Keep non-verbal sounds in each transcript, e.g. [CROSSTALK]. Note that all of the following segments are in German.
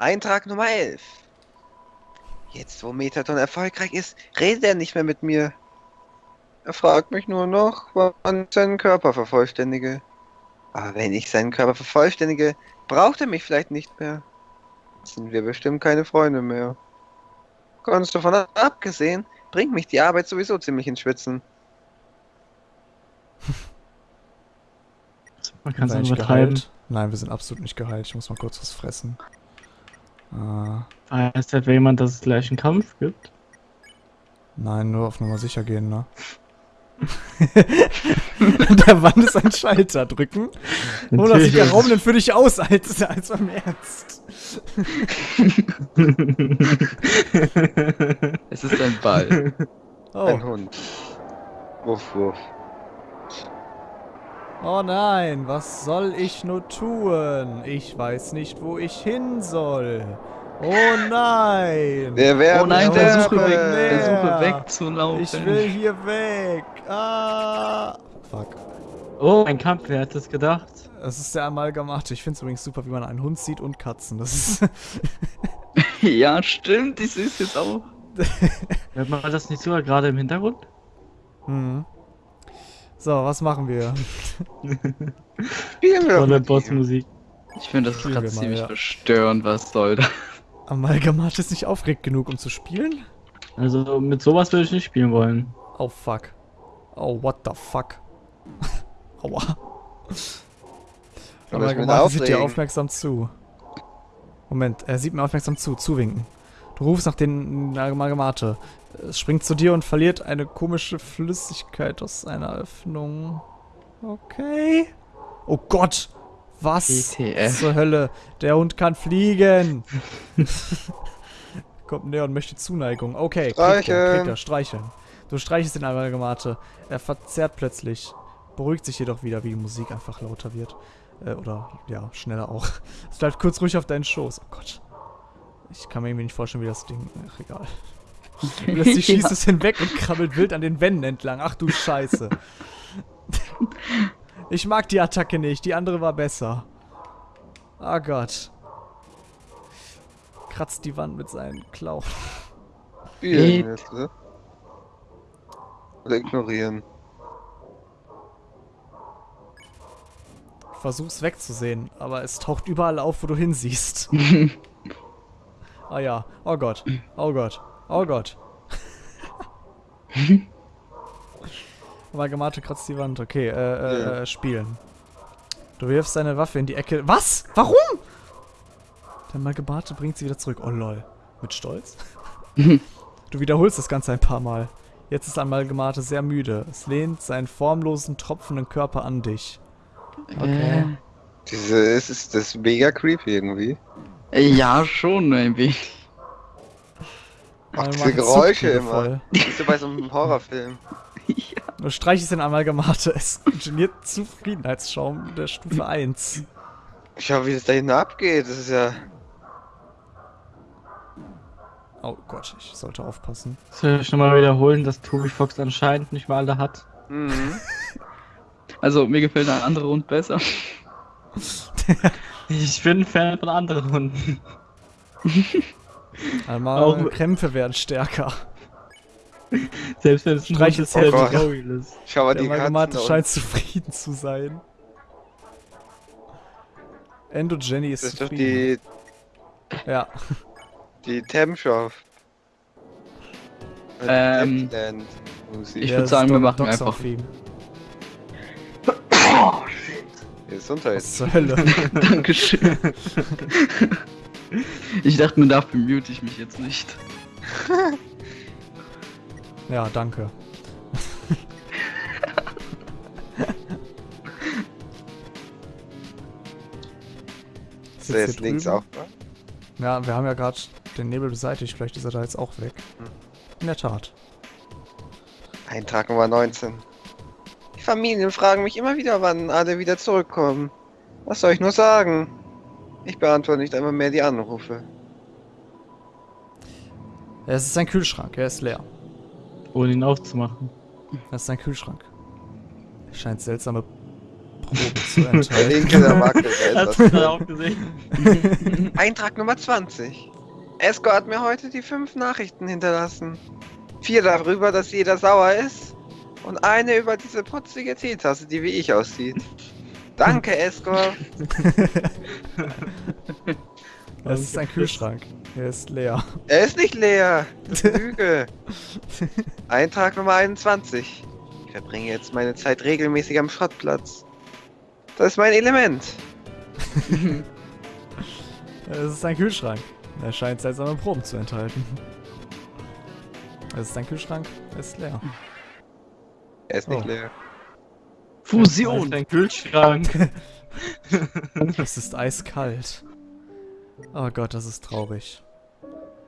Eintrag Nummer 11. Jetzt, wo Metaton erfolgreich ist, redet er nicht mehr mit mir. Er fragt mich nur noch, wann ich seinen Körper vervollständige. Aber wenn ich seinen Körper vervollständige, braucht er mich vielleicht nicht mehr. Sind wir bestimmt keine Freunde mehr. Ganz davon abgesehen, bringt mich die Arbeit sowieso ziemlich ins Schwitzen. Man kann es übertreiben. geheilt? Nein, wir sind absolut nicht geheilt. Ich muss mal kurz was fressen. Äh, Heißt etwa jemand, dass es gleich einen Kampf gibt? nein, nur auf Nummer sicher gehen, ne? [LAUGHS] Der Wand ist ein Schalter drücken. Oder sieht der Raum denn für dich aus, als, als beim Ernst? [LAUGHS] Es ist ein Ball. Ein Oh, Hund. Wuff, wuff. Oh nein, was soll ich nur tun? Ich weiß nicht, wo ich hin soll. Oh nein! Wir werden Oh nein, der versuche, Suche weg, weg. versuche wegzulaufen. Ich will hier weg. Ah. Fuck. Oh, ein Kampf, wer hat das gedacht? Das ist der Amalgamate. Ich finde es übrigens super, wie man einen Hund sieht und Katzen. Das ist. [LAUGHS] Ja, stimmt, ich sehe es jetzt auch. [LAUGHS] Hört man das nicht sogar gerade im Hintergrund? hm. So, was machen wir? Spielen wir ihm. Bossmusik. Ich finde das gerade ziemlich ja. verstörend, was soll das? Amalgamate ist nicht aufgeregt genug, um zu spielen? Also mit sowas würde ich nicht spielen wollen. Oh fuck. Oh, what the fuck. [LAUGHS] Aua. Amalgamate sieht dir aufmerksam zu. Moment, er sieht mir aufmerksam zu. Zuwinken. Du rufst nach den Amalgamate. Es springt zu dir und verliert eine komische Flüssigkeit aus einer Öffnung. Okay. Oh Gott! Was ETF. zur Hölle? Der Hund kann fliegen! [LAUGHS] Kommt näher und möchte Zuneigung. Okay, kriegt er, Streicheln. kriegt er, streicheln. Du streichelst den Amalgamate. Er verzerrt plötzlich. Beruhigt sich jedoch wieder, wie die Musik einfach lauter wird. Äh, oder, ja, schneller auch. [LAUGHS] Es bleibt kurz ruhig auf deinen Schoß. Oh Gott. Ich kann mir irgendwie nicht vorstellen, wie das Ding... Ach, egal. [LAUGHS] Plötzlich schießt es hinweg und krabbelt wild an den Wänden entlang. Ach du Scheiße. [LAUGHS] Ich mag die Attacke nicht. Die andere war besser. Oh Gott. Kratzt die Wand mit seinen jetzt, ne? Oder ignorieren. Versuch's wegzusehen, aber es taucht überall auf, wo du hinsiehst. [LAUGHS] Ah ja. Oh Gott. Oh Gott. Oh Gott. [LAUGHS] Amalgamate kratzt die Wand. Okay, äh, äh, Ja. äh, spielen. Du wirfst deine Waffe in die Ecke. Was? Warum? Der Amalgamate bringt sie wieder zurück. Oh lol. Mit Stolz? [LAUGHS] du wiederholst das Ganze ein paar Mal. Jetzt ist Amalgamate sehr müde. Es lehnt seinen formlosen, tropfenden Körper an dich. Okay. Diese, es ist das mega creepy irgendwie. Ja, schon ein wenig. Macht diese Geräusche immer. Wie so bei so einem [LAUGHS] Horrorfilm. Du streichst den Amalgamate. Es geniert Zufriedenheitsschaum der Stufe 1. Schau, wie das da hinten abgeht. Das ist ja. Oh Gott, ich sollte aufpassen. Soll ich nochmal wiederholen, dass Toby Fox anscheinend nicht mal alle hat? Mhm. [LAUGHS] Also, mir gefällt der andere Hund besser. [LAUGHS] Ich bin Fan von anderen Hunden. [LAUGHS] Einmal Auch- Krämpfe werden stärker. Selbst wenn es ein ist, der Hälfte. Royal ist. Schau mal Der die da scheint zufrieden zu sein. Endo Jenny ist, Das ist doch zufrieden. die, Ja. die Temshop. Ähm. Ich Ja, würd das sagen, wir machen einfach- Theme. Gesundheit. Was zur Hölle? [LAUGHS] Dankeschön. ich dachte mir, dafür mute ich mich jetzt nicht. [LAUGHS] Ja, danke. [LAUGHS] Ist der jetzt links auch? Ja, wir haben ja gerade den Nebel beseitigt. Vielleicht ist er da jetzt auch weg. Hm. In der Tat. Eintrag Nummer 19. Die Familien fragen mich immer wieder, wann alle wieder zurückkommen. Was soll ich nur sagen? Ich beantworte nicht einmal mehr die Anrufe. Es ist ein Kühlschrank. Er ist leer. Ohne ihn aufzumachen. Das ist ein Kühlschrank. Er scheint seltsame Probe zu [LAUGHS] Der enthalten. linke, der wackelt. der ist Hast du gerade auch gesehen? [LAUGHS] Eintrag Nummer 20. Esco hat mir heute die fünf Nachrichten hinterlassen. Vier darüber, dass jeder sauer ist. Und eine über diese putzige Teetasse, die wie ich aussieht. Danke, Esco. [LAUGHS] Das ist ein Kühlschrank. Er ist leer. Er ist nicht leer. Das ist [LAUGHS] Lüge. Eintrag Nummer 21. Ich verbringe jetzt meine Zeit regelmäßig am Schrottplatz. Das ist mein Element. [LAUGHS] Es ist ein Kühlschrank. Er scheint seltsame Proben zu enthalten. Es ist ein Kühlschrank. Er ist leer. Er ist nicht Oh. leer. Fusion! Ein Kühlschrank. [LAUGHS] Es ist eiskalt. Oh Gott, das ist traurig.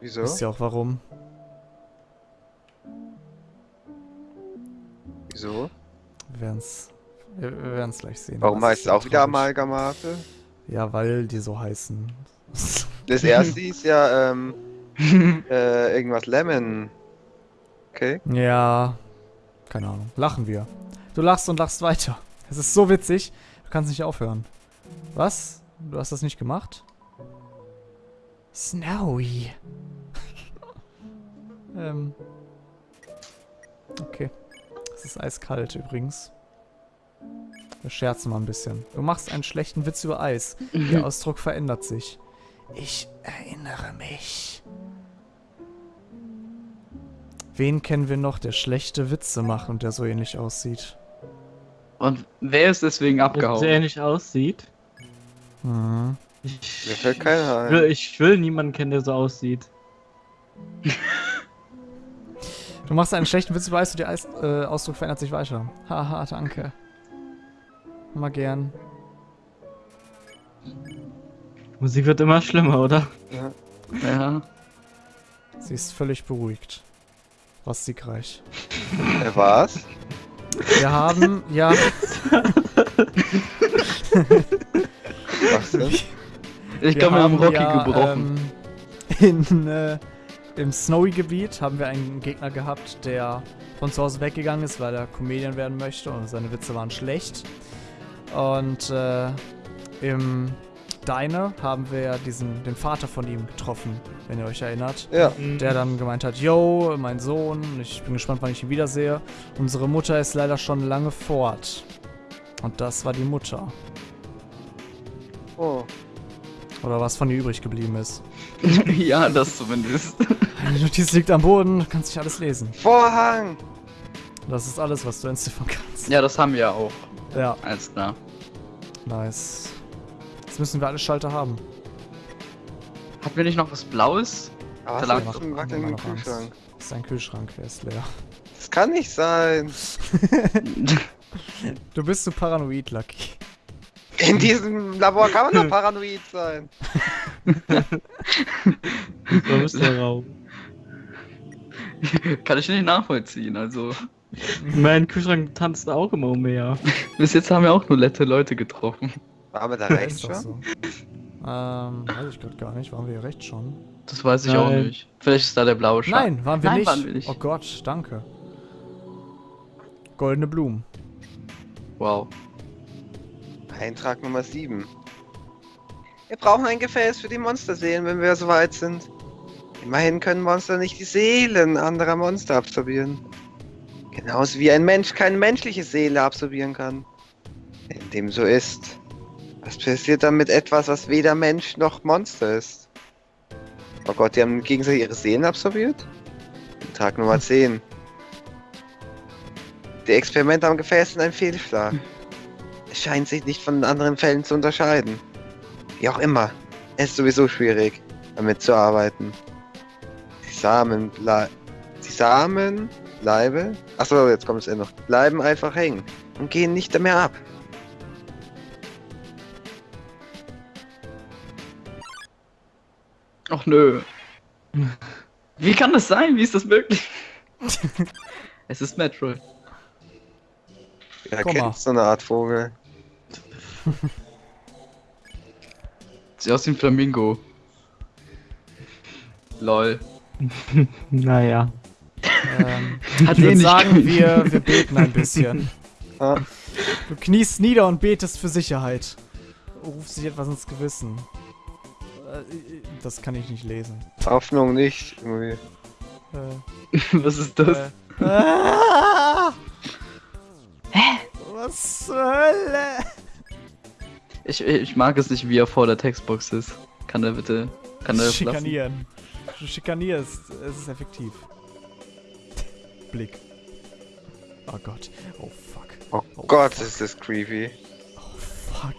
Wieso? Wisst ihr auch warum? Wieso? Wir werden's. Wir, wir werden's gleich sehen. Warum Das heißt es auch wieder traurig. Amalgamate? Ja, weil die so heißen. [LAUGHS] Das erste ist ja, ähm, [LAUGHS] äh, irgendwas Lemon. Okay. ja. Keine Ahnung. Lachen wir. Du lachst und lachst weiter. Es ist so witzig. Du kannst nicht aufhören. Was? Du hast das nicht gemacht? Snowy. [LAUGHS] ähm. Okay. Es ist eiskalt übrigens. Wir scherzen mal ein bisschen. Du machst einen schlechten Witz über Eis. Der [LAUGHS] Ausdruck verändert sich. Ich erinnere mich. Wen kennen wir noch, der schlechte Witze macht und der so ähnlich aussieht? Und wer ist deswegen abgehauen? sehr ähnlich aussieht. Mhm. Ich, Mir fällt keiner ich, will, ich will niemanden kennen, der so aussieht. Du machst einen schlechten Witz Eis und der Eis, äh, Ausdruck verändert sich weiter. Haha, danke. Mal gern. Musik wird immer schlimmer, oder? Ja. Sie ist völlig beruhigt. Was siegreich. Äh, was? Wir haben, ja, Was denn? Ich glaube, wir haben Rocky ja, gebrochen. Ähm, in, äh, Im Snowy-Gebiet haben wir einen Gegner gehabt, der von zu Hause weggegangen ist, weil er Comedian werden möchte und seine Witze waren schlecht. Und äh, im Diner haben wir ja diesen, den Vater von ihm getroffen, wenn ihr euch erinnert. Ja. Der dann gemeint hat, yo, mein Sohn, ich bin gespannt, wann ich ihn wiedersehe. Unsere Mutter ist leider schon lange fort. Und das war die Mutter. Oh. Oder was von ihr übrig geblieben ist. [LAUGHS] ja, das zumindest. Die Notiz liegt am Boden, du kannst nicht alles lesen. Vorhang! Das ist alles, was du entziffern kannst. Ja, das haben wir auch. Ja, Alles klar. nice. Jetzt müssen wir alle Schalter haben. Hatten wir nicht noch was Blaues? Aber Da lag ist ein noch eins. Kühlschrank? Das ist ein Kühlschrank, der ist leer. Das kann nicht sein. [LAUGHS] Du bist so paranoid, Lucky. In diesem Labor kann man doch [LAUGHS] paranoid sein. So ist der Raum. Kann ich nicht nachvollziehen. Also, Mein Kühlschrank tanzt auch immer umher. [LAUGHS] bis jetzt haben wir auch nur nette Leute getroffen. Waren wir da [LAUGHS] Ja, rechts schon? so. Ähm, weiß ich gerade gar nicht. Waren wir hier rechts schon? Das weiß ich auch Nein. nicht. Vielleicht ist da der blaue Schatten. Nein, waren wir, Nein, nicht. waren wir nicht. Oh Gott, danke. Goldene Blumen. Wow. Eintrag Nummer 7. Wir brauchen ein Gefäß für die Monsterseelen, wenn wir soweit sind. Immerhin können Monster nicht die Seelen anderer Monster absorbieren. Genauso wie ein Mensch keine menschliche Seele absorbieren kann. Wenn dem so ist, was passiert dann mit etwas, was weder Mensch noch Monster ist? Oh Gott, die haben gegenseitig ihre Seelen absorbiert? Eintrag Nummer 10. Die Experimente am Gefäß sind ein Fehlschlag. Es scheint sich nicht von anderen Fällen zu unterscheiden. Wie auch immer, es ist sowieso schwierig, damit zu arbeiten. Die Samen blei Die Samen bleibe. Achso, jetzt kommt es eh noch. Bleiben einfach hängen und gehen nicht mehr ab. Ach nö. Wie kann das sein? Wie ist das möglich? [LAUGHS] es ist Metroid. Ja, Komm mal. so eine Art Vogel. Sieht aus wie ein Flamingo. Lol. [LAUGHS] Naja. Ähm, Hat ich eh würde sagen, wir, wir beten ein bisschen. [LAUGHS] Ah, Du kniest nieder und betest für Sicherheit. Rufst sich etwas ins Gewissen. Äh, Das kann ich nicht lesen. Hoffnung nicht. Irgendwie. Äh, [LAUGHS] Was ist das? äh. Ah! Was zur Hölle? Ich, ich mag es nicht, wie er vor der Textbox ist. Kann er bitte. Kann er lassen? Schikanieren. Du schikanierst. Es ist effektiv. Blick. Oh Gott. Oh fuck. Oh, Oh, Gott, fuck. ist das creepy. Oh fuck.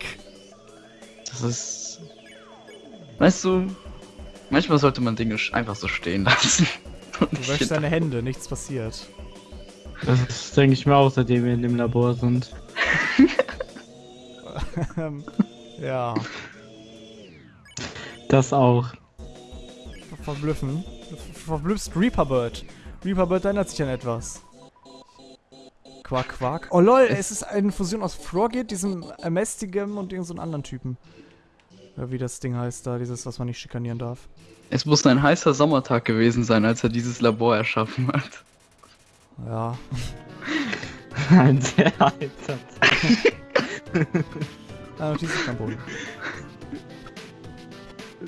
Das ist. Weißt du, manchmal sollte man Dinge einfach so stehen lassen. [LAUGHS] Und Du wäschst deine Hände, nichts passiert. Das denke ich mir auch, seitdem wir in dem Labor sind. [LAUGHS] Ja. Das auch. Verblüffen. Du verblüffst Reaperbird. Reaperbird erinnert sich an etwas. Quack, quack. Oh lol, es ist eine Fusion aus Frogit, diesem Amestigem und irgendeinem so anderen Typen. Ja, wie das Ding heißt da, dieses, was man nicht schikanieren darf. Es muss ein heißer Sommertag gewesen sein, als er dieses Labor erschaffen hat. Ja. [LAUGHS] Ein sehr alter. Ah, Notiz ist kein Boden.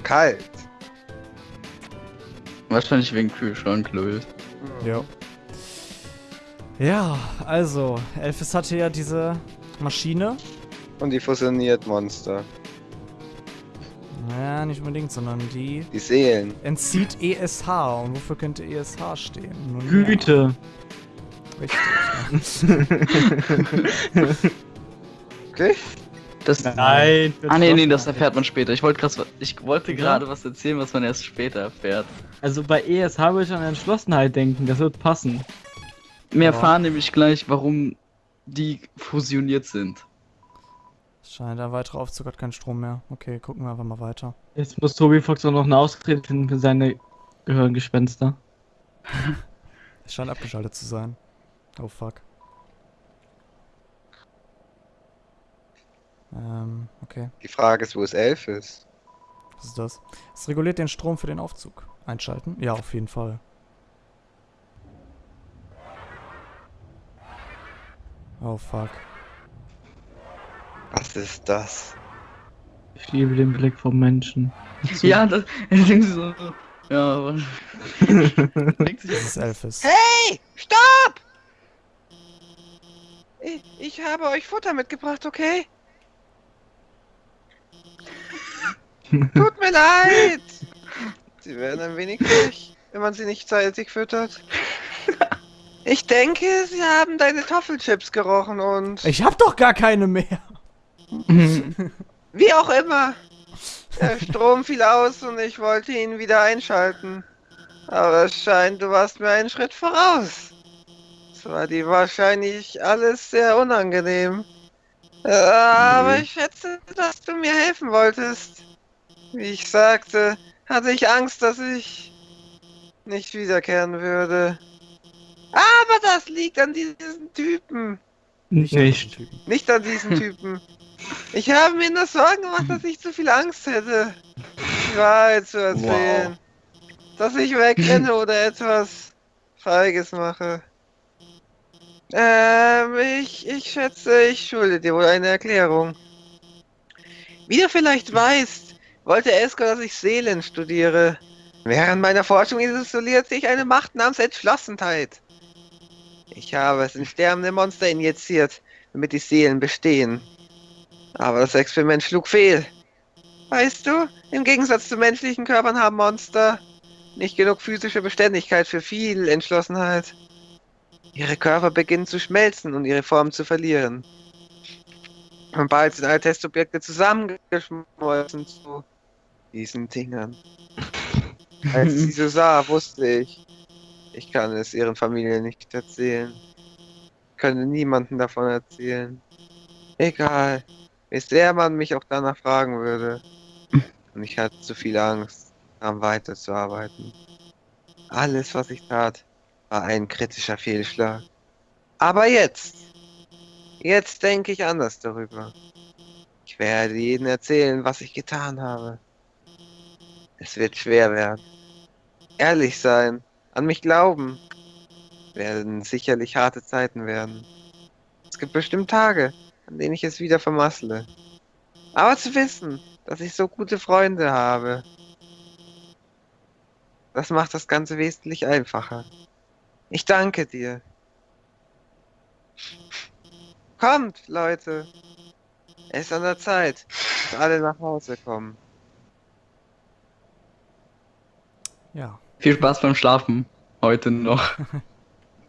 Kalt. Wahrscheinlich wegen Kühlschrank, Louis. Ja. Ja, also, Elfis hatte ja diese Maschine. Und die fusioniert Monster. Naja, nicht unbedingt, sondern die Die Seelen. entzieht ESH. Und wofür könnte ESH stehen? Nun, ja, Güte. Richtig. [LAUGHS] Okay? Das, Nein. Ah nee, nee, das erfährt man später. Ich wollte gerade ich wollte gerade was erzählen, was man erst später erfährt. Also bei ESH würde ich an Entschlossenheit denken, das wird passen. Wir Ja. erfahren nämlich gleich, warum die fusioniert sind. Scheint ein weiterer Aufzug hat keinen Strom mehr. Okay, gucken wir einfach mal weiter. Jetzt muss Tobi Fox auch noch eine Ausrede finden für seine Gehirngespenster. [LAUGHS] Es scheint abgeschaltet zu sein. Oh fuck. Ähm, okay. Die Frage ist, wo es elf ist. Was ist das? Es reguliert den Strom für den Aufzug. Einschalten? Ja, auf jeden Fall. Oh fuck. Was ist das? Ich liebe den Blick vom Menschen. [LAUGHS] Ja, das denken sie so. Ja, aber. [LAUGHS] denkt sich Das ist Elfis. Hey! Stopp! Ich, ich habe euch Futter mitgebracht, okay? Tut mir leid! Sie werden ein wenig frech, wenn man sie nicht zeitig füttert. Ich denke, sie haben deine Toffelchips gerochen und... Ich hab doch gar keine mehr! [LAUGHS] Wie auch immer. Der Strom fiel aus und ich wollte ihn wieder einschalten. Aber es scheint, du warst mir einen Schritt voraus. Es war dir wahrscheinlich alles sehr unangenehm. Aber ich schätze, dass du mir helfen wolltest. Wie ich sagte, hatte ich Angst, dass ich nicht wiederkehren würde. Aber das liegt an diesen Typen. Nicht. Nicht an diesen [LAUGHS] Typen. Ich habe mir nur Sorgen gemacht, dass ich zu viel Angst hätte, die Wahrheit zu erzählen. Dass ich wegrenne oder etwas Feiges mache. Ähm, ich, ich schätze, ich schulde dir wohl eine Erklärung. Wie du vielleicht weißt, wollte Esko, dass ich Seelen studiere. Während meiner Forschung isoliert sich eine Macht namens Entschlossenheit. Ich habe es in sterbende Monster injiziert, damit die Seelen bestehen. Aber das Experiment schlug fehl. Weißt du, im Gegensatz zu menschlichen Körpern haben Monster nicht genug physische Beständigkeit für viel Entschlossenheit. Ihre Körper beginnen zu schmelzen und ihre Form zu verlieren. Und bald sind alle Testobjekte zusammengeschmolzen zu diesen Dingern. Als sie so sah, wusste ich, ich kann es ihren Familien nicht erzählen. Ich könnte niemandem davon erzählen. Egal, wie sehr man mich auch danach fragen würde. Und ich hatte zu viel Angst, daran weiterzuarbeiten. Alles, was ich tat, war ein kritischer Fehlschlag. Aber jetzt, jetzt denke ich anders darüber. Ich werde jedem erzählen, was ich getan habe. Es wird schwer werden. Ehrlich sein, an mich glauben, werden sicherlich harte Zeiten werden. Es gibt bestimmt Tage, an denen ich es wieder vermassle. Aber zu wissen, dass ich so gute Freunde habe, das macht das Ganze wesentlich einfacher. Ich danke dir. Kommt, Leute. Es ist an der Zeit, dass alle nach Hause kommen. Ja. Viel Spaß beim Schlafen. Heute noch. [LAUGHS]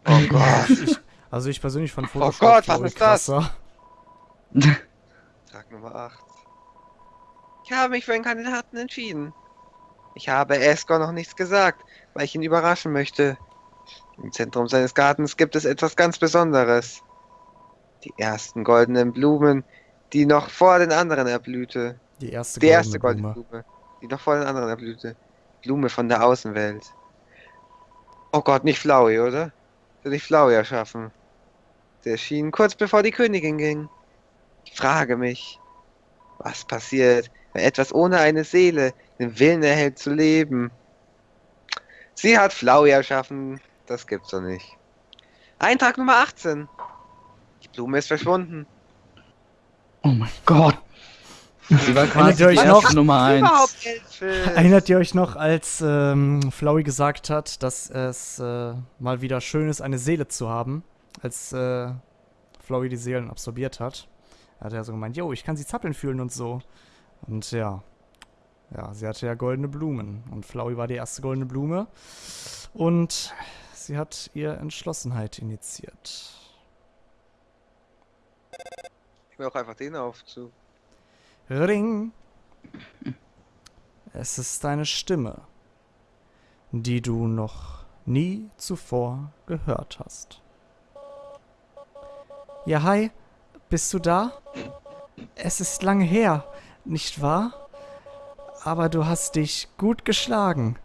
Oh Gott. Ich, also ich persönlich fand Photoshop Gott, was ist das? Tag Nummer 8. Ich habe mich für einen Kandidaten entschieden. Ich habe Escor noch nichts gesagt, weil ich ihn überraschen möchte. Im Zentrum seines Gartens gibt es etwas ganz Besonderes. Die ersten goldenen Blumen, die noch vor den anderen erblühte. Die erste Die erste goldene goldene Blume, die noch vor den anderen erblühte. Blume von der Außenwelt. Oh Gott, nicht Flowey, oder? Soll ich Flowey erschaffen? Der erschien kurz bevor die Königin ging. Ich frage mich, was passiert, wenn etwas ohne eine Seele den Willen erhält zu leben? Sie hat Flowey erschaffen, das gibt's doch nicht. Eintrag Nummer 18. Die Blume ist verschwunden. Oh mein Gott. Sie war Erinnert quasi ihr die euch noch? Nummer 1. Überhaupt Elfe. Erinnert ihr euch noch, als ähm, Flowey gesagt hat, dass es äh, mal wieder schön ist, eine Seele zu haben? Als äh, Flowey die Seelen absorbiert hat. Hat er so gemeint, yo, ich kann sie zappeln fühlen und so. Und ja. Ja, sie hatte ja goldene Blumen. Und Flowey war die erste goldene Blume. Und sie hat ihr Entschlossenheit initiiert. Ich will auch einfach den Aufzug. Ring. Es ist deine Stimme, die du noch nie zuvor gehört hast. Ja, hi, bist du da? Es ist lange her, nicht wahr? Aber du hast dich gut geschlagen.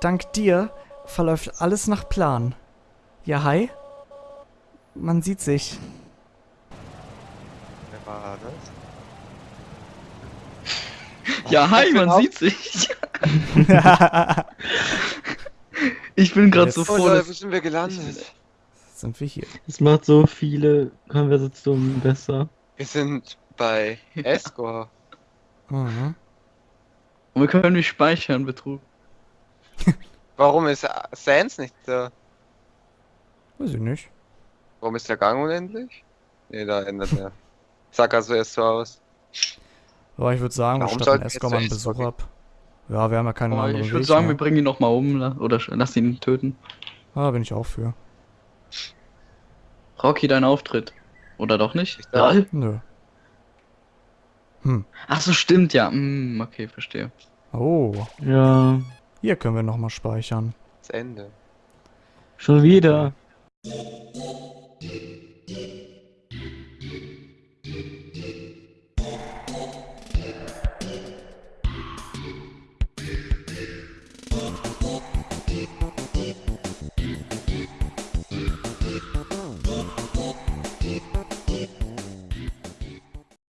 Dank dir verläuft alles nach Plan. Ja, hi? Man sieht sich. Wer war das? [LAUGHS] Ja, hi, man sieht sich. [LAUGHS] [LAUGHS] Ich bin gerade so Oh froh, wo dass sind wir gelandet? Sind wir hier. Es macht so viele Konversationen besser. Wir sind bei [LAUGHS] Escor. Mhm. Und wir können nicht speichern, Betrug. [LAUGHS] Warum ist Sans nicht da? Weiß ich nicht. Warum ist der Gang unendlich? Ne, da ändert er. [LAUGHS] Sag also erst so aus. Aber ich würde sagen, wir Warum wir Escor jetzt mal einen Besuch ab. Ja, wir haben ja keinen Aber anderen ich würde sagen, wir mehr. bringen ihn nochmal um oder lass ihn töten. Ah, da bin ich auch für. Rocky, dein Auftritt. Oder doch nicht? Ja. Nö. Hm. Ach so, stimmt ja. Hm, okay, verstehe. Oh, Ja, hier können wir nochmal speichern. Das Ende. schon wieder.